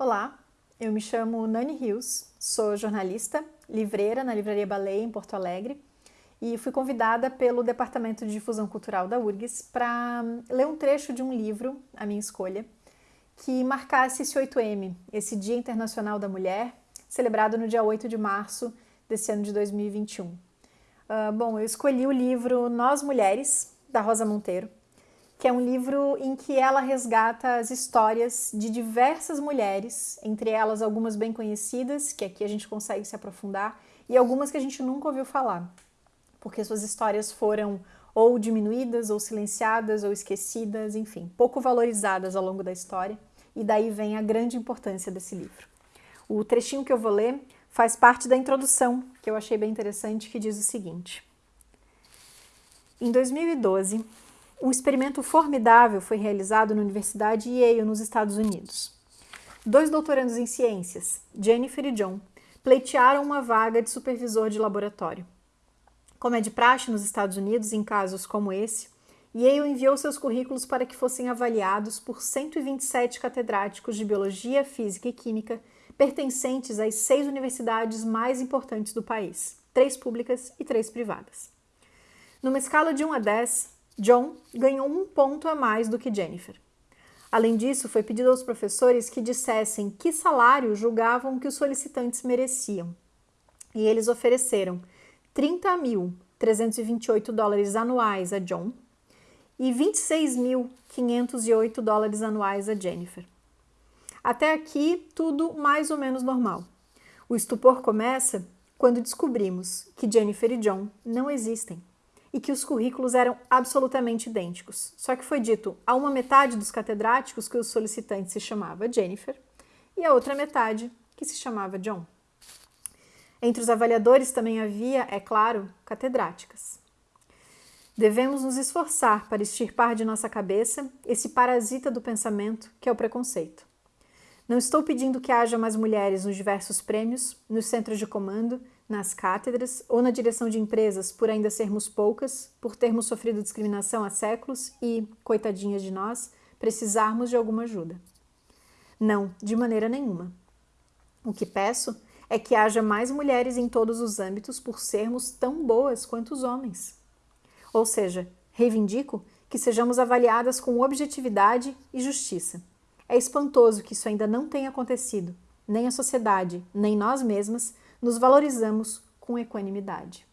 Olá, eu me chamo Nani Rios, sou jornalista, livreira na Livraria Baleia em Porto Alegre e fui convidada pelo Departamento de Difusão Cultural da URGS para ler um trecho de um livro, a minha escolha, que marcasse esse 8M, esse Dia Internacional da Mulher, celebrado no dia 8 de março desse ano de 2021. Uh, ah, bom, eu escolhi o livro Nós Mulheres, da Rosa Monteiro, que é um livro em que ela resgata as histórias de diversas mulheres, entre elas algumas bem conhecidas, que aqui a gente consegue se aprofundar, e algumas que a gente nunca ouviu falar, porque suas histórias foram ou diminuídas, ou silenciadas, ou esquecidas, enfim, pouco valorizadas ao longo da história, e daí vem a grande importância desse livro. O trechinho que eu vou ler faz parte da introdução, que eu achei bem interessante, que diz o seguinte. Em 2012, um experimento formidável foi realizado na Universidade Yale, nos Estados Unidos. Dois doutorandos em ciências, Jennifer e John, pleitearam uma vaga de supervisor de laboratório. Como é de praxe nos Estados Unidos em casos como esse, Yale enviou seus currículos para que fossem avaliados por 127 catedráticos de Biologia, Física e Química pertencentes às seis universidades mais importantes do país, três públicas e três privadas. Numa escala de 1 a 10, John ganhou um ponto a mais do que Jennifer. Além disso, foi pedido aos professores que dissessem que salário julgavam que os solicitantes mereciam. E eles ofereceram 30.328 dólares anuais a John e 26.508 dólares anuais a Jennifer. Até aqui, tudo mais ou menos normal. O estupor começa quando descobrimos que Jennifer e John não existem e que os currículos eram absolutamente idênticos. Só que foi dito a uma metade dos catedráticos que o solicitante se chamava Jennifer e a outra metade que se chamava John. Entre os avaliadores também havia, é claro, catedráticas. Devemos nos esforçar para extirpar de nossa cabeça esse parasita do pensamento que é o preconceito. Não estou pedindo que haja mais mulheres nos diversos prêmios, nos centros de comando, nas cátedras ou na direção de empresas por ainda sermos poucas, por termos sofrido discriminação há séculos e, coitadinhas de nós, precisarmos de alguma ajuda. Não, de maneira nenhuma. O que peço é que haja mais mulheres em todos os âmbitos por sermos tão boas quanto os homens. Ou seja, reivindico que sejamos avaliadas com objetividade e justiça é espantoso que isso ainda não tenha acontecido. Nem a sociedade, nem nós mesmas nos valorizamos com equanimidade.